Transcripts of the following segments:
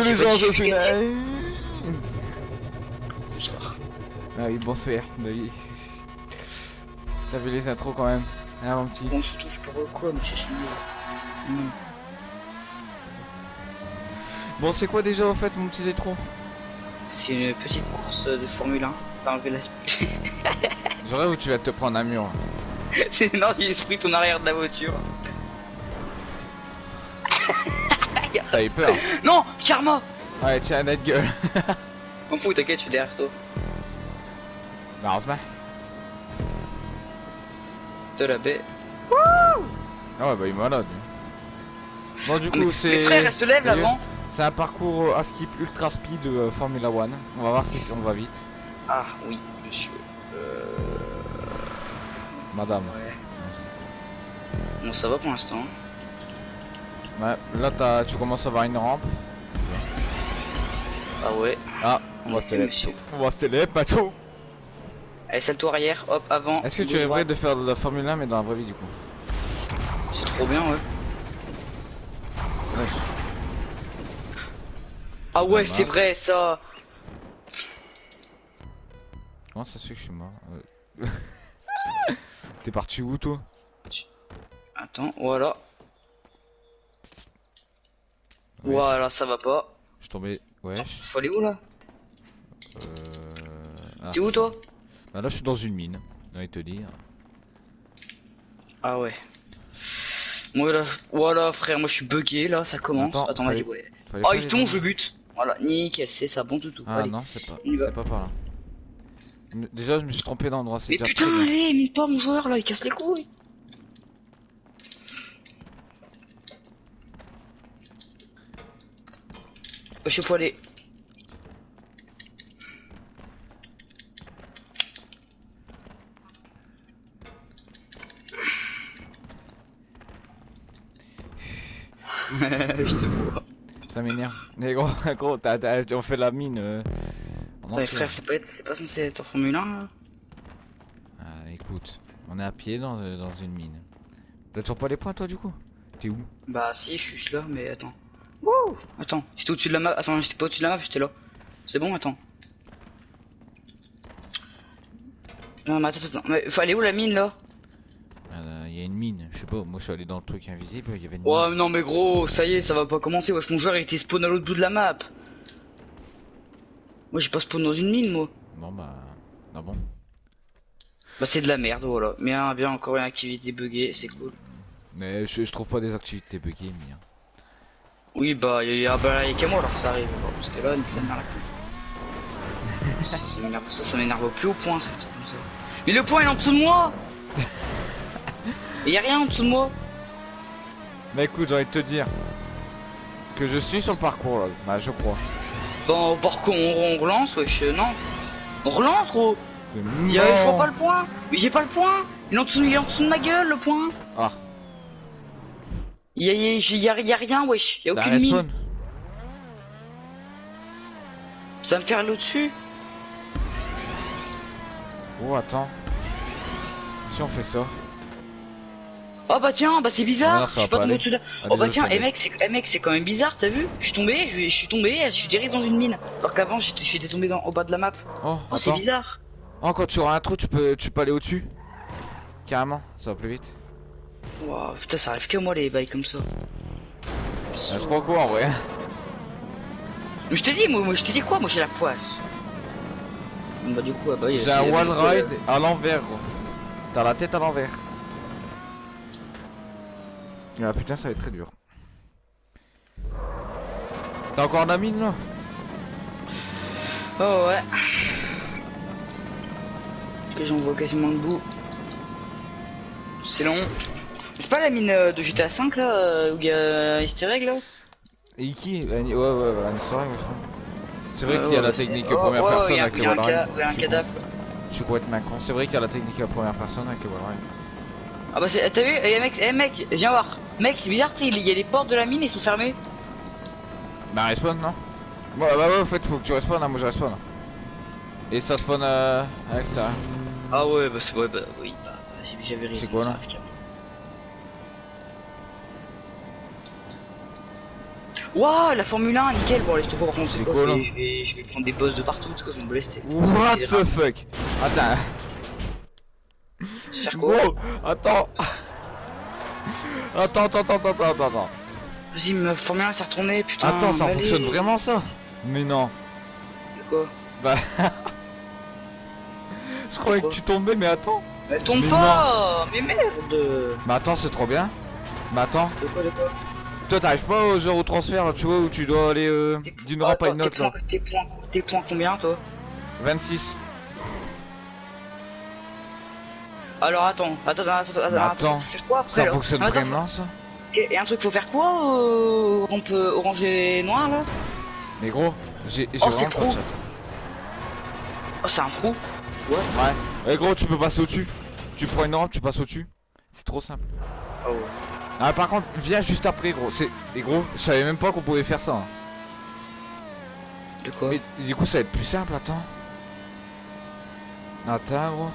les. Bonsoir. Ah oui, bonsoir. Bah oui. T'as vu les intros quand même Ah mon petit? Bon, surtout, je peux quoi, mais je suis nul. Bon, c'est quoi déjà au fait mon petit Zétron C'est une petite course de Formule 1. T'as enlevé la J'aurais où tu vas te prendre un mur. C'est non, il pris ton arrière de la voiture. T'as eu peur Non, Karma Ouais, tiens, notre gueule. M'en fous, t'inquiète, je suis derrière toi. Bah, on se. De la baie. Ah ouais, bah il est malade. lui. Bon, du Ah, coup, Les c'est. frères, elle se lève Salut. avant. C'est un parcours euh, à skip ultra speed de euh, Formula One. On va voir si on va vite. Ah oui, monsieur. Euh... Madame. Ouais. Bon, ça va pour l'instant. Ouais, là t'as- tu commences à avoir une rampe. Ah ouais. Ah, on va se télé. monsieur. On va se télé, pas tout. Allez, salto arrière, hop, avant. Est-ce que tu rêverais de faire de la Formule 1 mais dans la vraie vie du coup? C'est trop bien, ouais. Ah ouais, c'est vrai, ça. Comment ça se fait que je suis mort Euh? T'es parti où toi? Attends, voilà. Wesh. Voilà, ça va pas. Je suis tombé. Wesh. Faut aller où là? Euh... ah, T'es où toi? Bah là je suis dans une mine. De te dire. Ah ouais. Voilà, voilà frère, moi je suis bugué là, ça commence. Attends, Attends, vas-y, ouais. Oh, il tombe, je bute. Voilà, nickel, c'est ça, bon toutou. Ah Allez. non, c'est pas. C'est pas par là. Déjà je me suis trompé d'endroit, c'est Mais déjà putain, allez, mine pas mon joueur là, il casse les couilles. Je aller. Je te vois. Ça m'énerve. Mais gros, gros t'as- t'as- on fait la mine. euh, Ouais, frère, c'est pas, c'est pas censé être en Formule 1 là Ah, écoute, on est à pied dans, euh, dans une mine. T'as toujours pas les points toi du coup? T'es où? Bah si, je suis là, mais attends. Wouh Attends, j'étais au-dessus de la map. Attends, j'étais pas au-dessus de la map, j'étais là. C'est bon, attends. Non, mais attends, attends. Mais aller où la mine là? Il y a une mine, je sais pas, moi je suis allé dans le truc invisible, il y avait une Ouais, mine. non, mais gros, ça y est, ça va pas commencer. Wesh, mon joueur il était spawn à l'autre bout de la map. Moi, j'ai pas spawn dans une mine, moi. Bon bah. Ah bon Bah, c'est de la merde, voilà. Mais hein, bien, encore une activité buggée, c'est cool. Mais je, je trouve pas des activités buggées, mais. hein. Oui, bah, y a, ah, bah, y a qu'à moi alors que ça arrive. Bon, parce que là, ça m'énerve ça, ça m'énerve, ça, m'énerve au plus haut point, ça. comme ça. Mais le point il est en dessous de moi Et y a rien en dessous de moi Mais écoute, j'ai envie de te dire que je suis sur le parcours là, bah je crois. Bon, par contre, on, on relance, wesh, euh, non On relance, gros y a, Je vois pas le point Mais j'ai pas le point Il est en dessous, il est en dessous de ma gueule, le point Ah. Y a, y, a, y a- y a rien, wesh, y a Bah, aucune mine. Ça va me faire aller au-dessus Oh attends. Si on fait ça. Oh bah tiens, bah c'est bizarre Ah non, ça Je va suis pas pas tombé. Ah, Oh bah tiens, eh tombais. mec, c'est eh, mec, c'est quand même bizarre, t'as vu? Je suis tombé, je, suis tombé, je suis direct dans une mine. Alors qu'avant, j'étais tombé dans, au bas de la map. Oh, Oh, c'est bizarre. Oh, quand tu auras un trou, tu peux, tu peux aller au-dessus. Carrément, ça va plus vite. Wow, putain, ça arrive que moi les bails comme ça. Ah, je crois quoi en vrai Mais je t'ai dit, moi, moi je t'ai dit quoi Moi j'ai la poisse. Bah du coup, ah bah, J'ai un du coup, euh, ride à l'envers, gros. T'as la tête à l'envers. Ah putain, ça va être très dur. T'as encore la mine là Oh ouais. Que j'en vois quasiment le bout. C'est long. C'est pas la mine euh, de GTA 5 là euh, où il y a Easter egg là Et Iki Ouais, ouais, ouais, un je crois. C'est vrai qu'il y a la technique première personne avec il le y a un il y a cadavre. Je suis complètement con. C'est vrai qu'il y a la technique à première personne avec le wall ride. Ah bah c'est- t'as vu? Eh mec, eh mec, viens voir. Mec, c'est bizarre, il y a les portes de la mine, ils sont fermés. Bah respawn non? Bah bah ouais en fait faut que tu respawn hein, moi je respawn Et ça spawn euh, à l'extérieur Ah ouais, bah c'est ouais, bah oui, bah, j'avais raison. C'est quoi, là ça arrive. Waouh, la Formule 1, nickel. Bon, allez, je te vois, par contre, C'est quoi je, vais, je, vais, prendre des boss de partout, parce que je vais me blesser. What the fuck? Attends, Faire quoi attends. Attends, attends, attends, attends, attends, attends. Vas-y, ma Formule 1 s'est retournée, putain. Attends, ça fonctionne vraiment ça? Mais non. De quoi? Bah. Je croyais que tu tombais, mais attends. Mais tombe Mais pas Mais merde Mais attends, c'est trop bien. Mais attends, De quoi, de quoi? Toi t'arrives pas au genre au transfert, là, tu vois, où tu dois aller euh, d'une rampe à une autre là. tes, points combien, toi 26. Alors attends, attends, attends, attends, attends, faire quoi après Ça là fonctionne vraiment ça Et, et un truc, faut faire quoi euh, On peut orange et noir là Mais gros, j'ai Oh, vraiment pas de. Oh, c'est un trou Ouais. Ouais. Eh gros, tu peux passer au-dessus. Tu prends une rampe, tu passes au-dessus. C'est trop simple. Oh ouais. Ah par contre, viens juste après gros. C'est et gros, je savais même pas qu'on pouvait faire ça. hein. De quoi Mais du coup, ça va être plus simple, attends. Attends gros.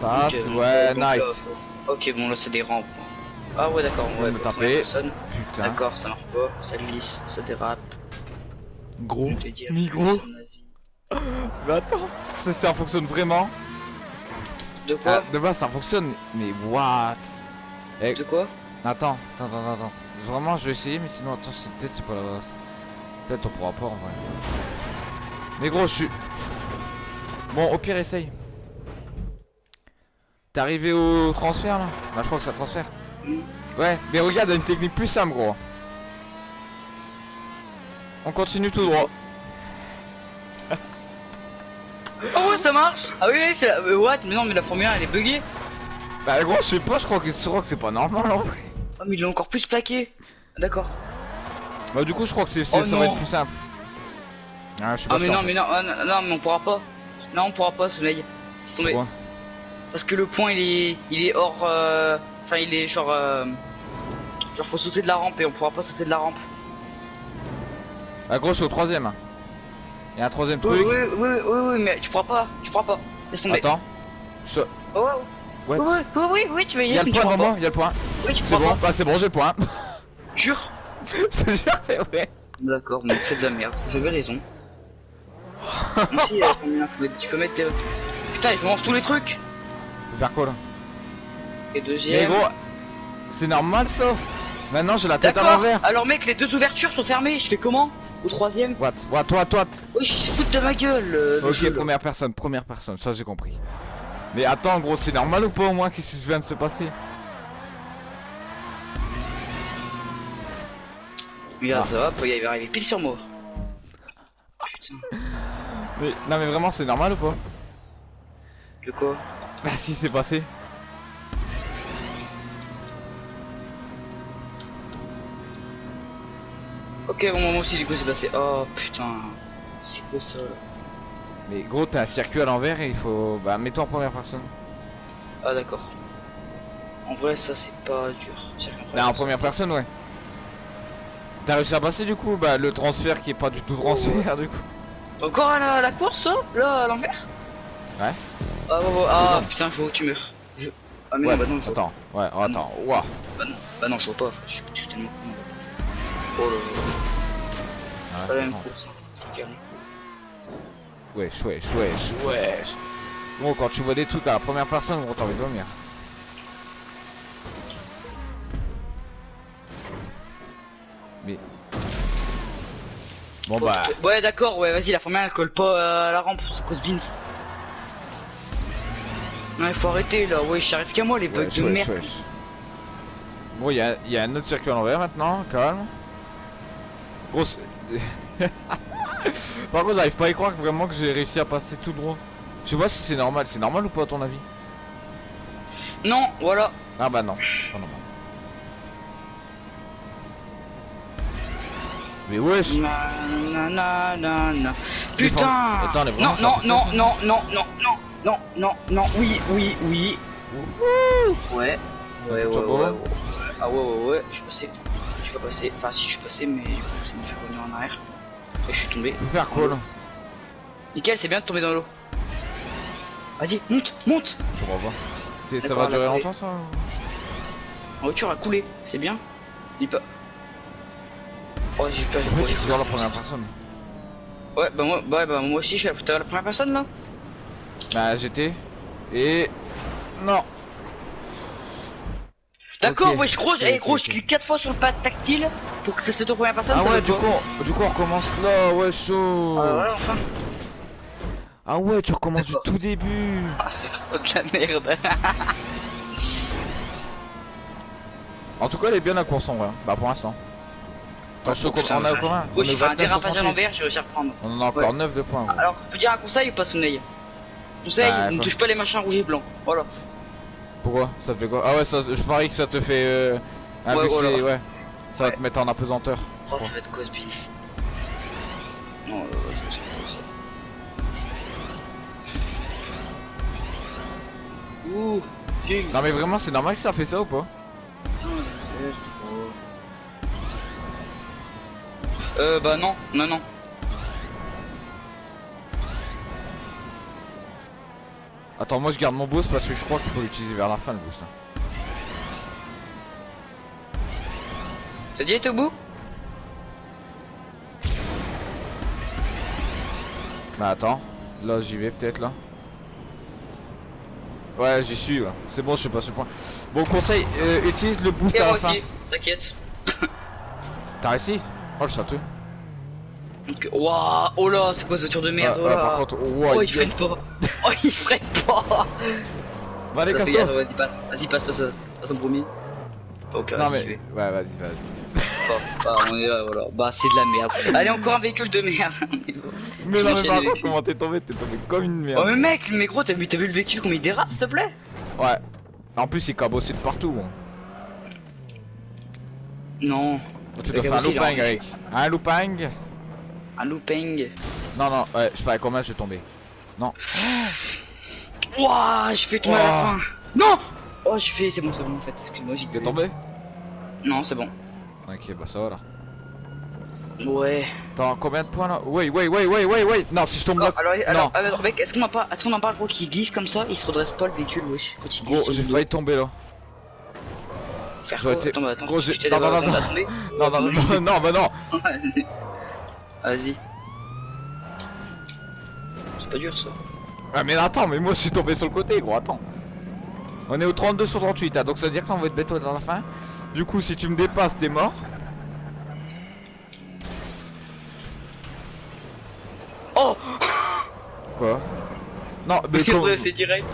Passe, ouais, là, nice. Ok, bon là c'est des rampes. Ah ouais, d'accord, ouais. me taper. Putain. D'accord, ça marche pas, ça glisse, ça dérape. Gros. Plus gros. Mais attends. Ça, ça fonctionne vraiment. De quoi Ah, de base, ça fonctionne. Mais what? De quoi Attends, attends, attends, attends. Vraiment, je vais essayer, mais sinon, attends, c'est- peut-être c'est pas la base. Peut-être on pourra pas en vrai. Mais gros, je suis. Bon, au pire, essaye. T'es arrivé au transfert là? Bah, je crois que ça transfère. Ouais, mais regarde, une technique plus simple, gros. On continue tout droit. Oh ouais, ça marche Ah oui, oui, c'est la... euh, what? Mais non, mais la première elle est buggée Bah, gros, je sais pas, je crois que, je crois que c'est pas normal en vrai. Oh, mais il est encore plus plaqué Ah, D'accord. Bah, du coup, je crois que c'est, c'est- Oh ça va être plus simple. Ah, je suis pas Ah, mais sûr. non, mais non, ah, non, mais on pourra pas. Non, on pourra pas, soleil. C'est tombé. Pourquoi? Parce que le point il est, il est hors. euh, Enfin, il est genre. euh, Genre, faut sauter de la rampe et on pourra pas sauter de la rampe. Ah, gros, je suis au troisième. Il y a un troisième Oui, truc. oui, oui, oui, oui, mais tu pourras pas, tu pourras pas. Laisse tomber. Attends. Je- Oh, What? Ouais, ouais, oui, oui, oui, tu vas y Il y a aller, le mais tu point devant moi, pas. il y a le point. Oui, tu C'est bon, bah c'est bon, j'ai le point. Jure. Je te jure, c'est vrai. D'accord, donc c'est de la merde. J'avais raison. Merci, euh, tu peux mettre. euh, Putain, je mange tous les trucs. Faire quoi là Et Mais deuxième. gros, c'est normal ça Maintenant j'ai la tête à l'envers. Alors mec, les deux ouvertures sont fermées. Je fais comment Au troisième What? What, toi, toi. Oui, ils se foutent de ma gueule. euh, le Ok, jeu, là. première personne, première personne, ça j'ai compris. Mais attends, gros, c'est normal ou pas au moins Qu'est-ce qui vient de se passer Regarde, Ah. hop, il va arriver pile sur moi. Putain, mais, Non, mais vraiment, c'est normal ou pas de quoi Bah, si, c'est passé. Ok, bon, moi aussi, du coup, c'est passé. Oh putain, c'est quoi ça là Mais gros, t'as un circuit à l'envers et il faut. Bah, mets-toi en première personne. Ah, d'accord. En vrai, ça, c'est pas dur. Là, en première personne, ouais. T'as réussi à passer du coup Bah, le transfert qui est pas du tout transfert du coup? Encore à la, la course, ça Là, à l'envers? Ouais. Ah, ouais, ah putain, je vois où tu meurs. Je... Ah, mais Ouais, non, bah non, je vois attends, ouais, oh, attends, ouah. Bah non, bah non, je vois pas, je suis, tellement con. Oh là là, Ouais, pas la même attends. course. hein. Wesh, wesh, wesh, wesh. Gros, quand tu vois des trucs à la première personne, gros, t'as envie de dormir. Mais. Bon bah. Ouais, d'accord, ouais, vas-y, la première elle colle pas à la rampe, c'est cause Vince. Non, il faut arrêter là, ouais, j'arrive qu'à moi les bugs Wesh, de wesh, merde. wesh. Bon, il y a, y a un autre circuit à l'envers maintenant, calme. Gros. Par contre, j'arrive pas à y croire vraiment que j'ai réussi à passer tout droit. Je sais pas si c'est normal. C'est normal ou pas à ton avis? Non, voilà. Ah bah non, c'est pas normal. Mais wesh Na, na, na, na, Putain Attends, les Non, non, non, non, non, non, non, non, non, non, oui, oui, oui. Ouais, ouais, ouais, ouais, ouais. Ah ouais, ouais, ouais, je suis passé. Je suis pas passé. Enfin, si, je suis passé, mais m'a fait revenir en arrière. Je suis tombé. Faire quoi là Nickel, c'est bien de tomber dans l'eau. Vas-y, monte, monte Je revois. Ça va durer longtemps ça La voiture a coulé, c'est bien. Il peut... Oh, j'ai peur, j'ai En fait, toujours la première personne. Ouais, bah moi, ouais, bah moi aussi, je suis la, la première personne là? Bah, j'étais. Et. Non. D'accord, Ok. ouais, je gros, Ok, eh, gros, je clique 4 fois sur le pad tactile pour que ça se tourne première personne. Ah ça ouais, du coup, du coup, on recommence là, ouais, chaud. Ah, voilà, enfin. Ah ouais, tu recommences du tout début. Ah, c'est trop de la merde. En tout cas, elle est bien la course en vrai. hein. Bah, pour l'instant. Je putain, on a ouais. combien On Oui, fait un 29 sur dérapage à 38. l'envers, j'ai réussi à reprendre. On en a encore 9 de points. gros. Alors, je peux dire un conseil ou pas, Soleil Conseil, Bah, ne touche pas les machins rouges et blancs. Voilà. Pourquoi Ça te fait quoi Ah ouais, ça, je parie que ça te fait. Euh, un Ouais, c'est- ouais. Ça va Ouais. te mettre en apesanteur. Oh, ça va être cause beans. Non, euh, c'est- c'est- c'est- Ouh, king. Non, mais vraiment, c'est normal que ça fait ça ou pas Euh, bah non, non, non. Attends, moi je garde mon boost parce que je crois qu'il faut l'utiliser vers la fin le boost. hein. T'as dit être au bout Bah attends, là j'y vais peut-être là. Ouais, j'y suis là. C'est bon, je sais pas ce point. Bon, conseil, euh, utilise le boost Et à la fin. t'inquiète. T'as réussi? Oh le château. Waouh, oh là, c'est quoi ce tour de merde Ah, oh ah, là. par contre, oh, Oh, il il freine pas. Oh, il freine Fais casse-toi. gaffe, Vas-y, passe, vas-y, passe, passe, passe, passe en premier. Ok, Non mais, ouais, vas-y, vas-y. Bah, on est là, voilà. Bah, c'est de la merde. Allez, encore un véhicule de merde. Mais non, mais par contre, comment t'es tombé? T'es tombé comme une oh, merde. mais mec, mais gros, t'as vu, t'as vu le véhicule comme il dérape, s'il te plaît? Ouais. En plus, il cabossé de partout. Bon. Non. Tu dois faire un looping avec. Un looping? Un looping. Non, non, ouais, je sais pas combien je suis tombé. Ouah, j'ai fait tomber à la fin. Non Oh, j'ai fait, c'est bon, c'est bon en fait, excuse-moi, j'ai T'es tombé Non, c'est bon. Ok, bah ça va là. Ouais. T'as combien de points là? Ouais, ouais, ouais, ouais, ouais, ouais. Non, si je tombe Non, là. alors, alors, Non. alors, mec, est-ce qu'on en parle, est-ce qu'on en parle, gros, qui glisse comme ça? Il se redresse pas le véhicule, wesh, quand il glisse. Gros, j'ai failli tomber là. Faire j'aurais quoi? été- Attends, bah, attends, Gros, je j'ai- non, non, non. Non, non, non, non, non, bah non. Vas-y. C'est pas dur ça. Ah, mais attends, mais moi je suis tombé sur le côté, gros, attends. On est au 32 sur 38, hein, donc ça veut dire qu'on va être bête dans la fin. Du coup, si tu me dépasses, t'es mort. Oh Quoi? Non, mais ouais, c'est direct.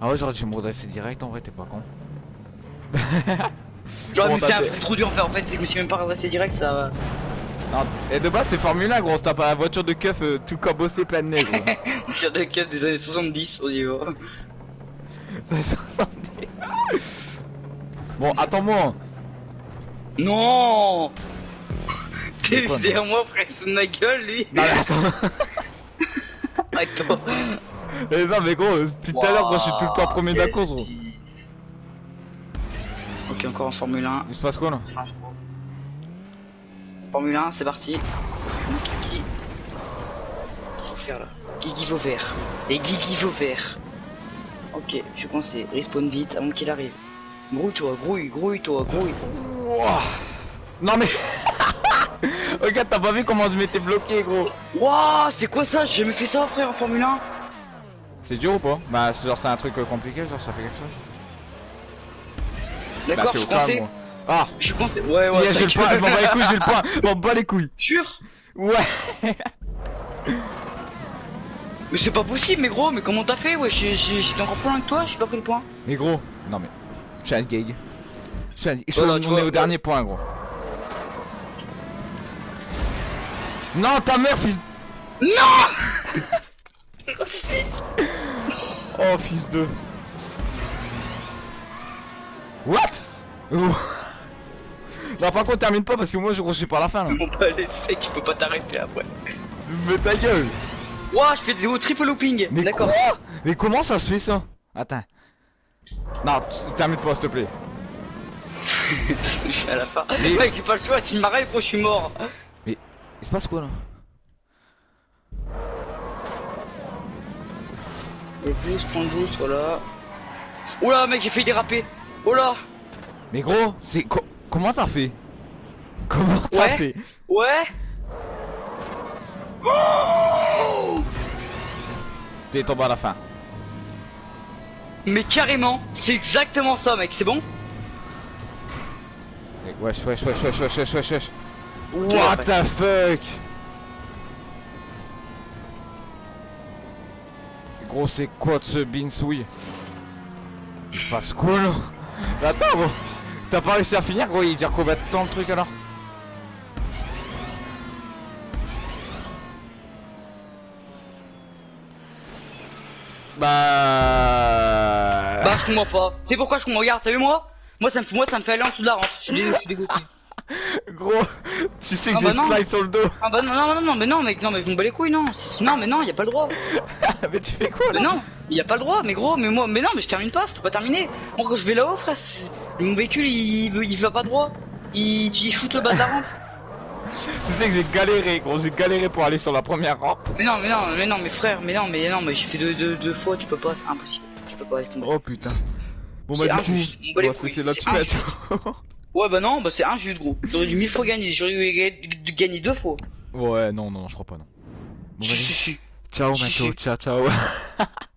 Ah ouais, j'aurais dû me redresser direct, en vrai, t'es pas con. Genre, mais c'est un peu trop dur en fait, en fait, c'est que je suis même pas redressé direct, ça va. Non, et de base, c'est Formule 1, gros, c'est pas la voiture de keuf euh, tout cabossé plein de nez, gros. On tire des années 70, on y va. C'est 70. bon, attends-moi. Non T'es derrière moi, frère, sous ma gueule, lui Non, mais attends. Attends. Eh non, mais gros, depuis tout à l'heure, moi, je suis tout le temps premier de la course, gros. Ok, encore en Formule 1. Il se passe quoi là? Formule 1, c'est parti. Qu'est-ce qu'il faut faire là Guigui Vauvert. Et Guigui Vauvert. Ok, je suis coincé. Respawn vite avant qu'il arrive. Grouille-toi, grouille, grouille-toi, grouille. Non, mais. Regarde, t'as pas vu comment je m'étais bloqué, gros Wouah, c'est quoi ça? J'ai jamais fait ça, frère, en Formule 1. C'est dur ou pas? Bah, c'est genre, c'est un truc euh, compliqué, genre, ça fait quelque chose Bah, D'accord, c'est je suis coincé. moi. Ah Je suis coincé. Ouais, ouais. Yeah, j'ai le point, je m'en gueule. bats les couilles, j'ai le point, je m'en bats les couilles Sûr Ouais Mais c'est pas possible, mais gros, mais comment t'as fait? Ouais, j'ai- j'ai- j'étais encore plus loin que toi, j'ai pas pris le point. Mais gros, non mais. Un gag. Voilà, on est au dernier point, gros. Non, ta mère, fils. Non Oh, fils de. What? Non, par contre, termine pas parce que moi, je je suis pas à la fin là. On peut aller sec, tu peux pas t'arrêter après. Mais ta gueule Ouah, je fais des hauts triple looping. Mais D'accord. quoi? Mais comment ça se fait ça? Attends. Non, termine pas, s'il te plaît. Je suis à la fin. Mais- Mec, j'ai pas le choix, s'il m'arrête, gros, je suis mort. Il se passe quoi là? Le boost, point de boost, voilà. Oula, mec, j'ai fait déraper. Là Mais gros, c'est. co- comment t'as fait? Comment t'as Ouais. fait? Ouais. T'es tombé à la fin. Mais carrément, c'est exactement ça mec, c'est bon? Wesh, wesh, wesh, wesh, wesh, wesh, wesh, wesh. Ouais, What the fuck? Gros, c'est quoi de ce binsouille Il se passe quoi là? Mais Attends, gros T'as pas réussi à finir, gros Il dire combien de temps le truc alors Bah... Bah je comprends pas. C'est pourquoi je comprends, regarde, t'as vu moi? Moi ça me fait moi ça me fait aller en dessous de la dé- je suis dégoûté. Gros, tu sais que Ah j'ai bah slide sur le dos Ah bah non non non non mais non mec non mais je me bats les couilles non. Non mais non, y a pas le droit. Mais tu fais quoi Mais là non, y a pas le droit, mais gros, mais moi mais non mais je termine pas, je peux pas terminer. Moi quand je vais là-haut frère, mon véhicule il, veut- il va pas droit. Il, il shoot le bas de la rampe. Tu sais que j'ai galéré, gros, j'ai galéré pour aller sur la première rampe. Mais non mais non mais non mais frère, mais non mais non mais j'ai fait deux, deux, deux fois, tu peux pas, c'est impossible. Tu peux pas tomber. Oh putain. Bon bah du coup, on bat va se laisser là-dessus. Ouais bah non, bah c'est injuste gros. J'aurais dû mille fois gagner, j'aurais dû ga- gagner deux fois. Ouais, non, non, je crois pas, non. Bon, Si, vas-y. si, si. Ciao, Mato, ciao, ciao.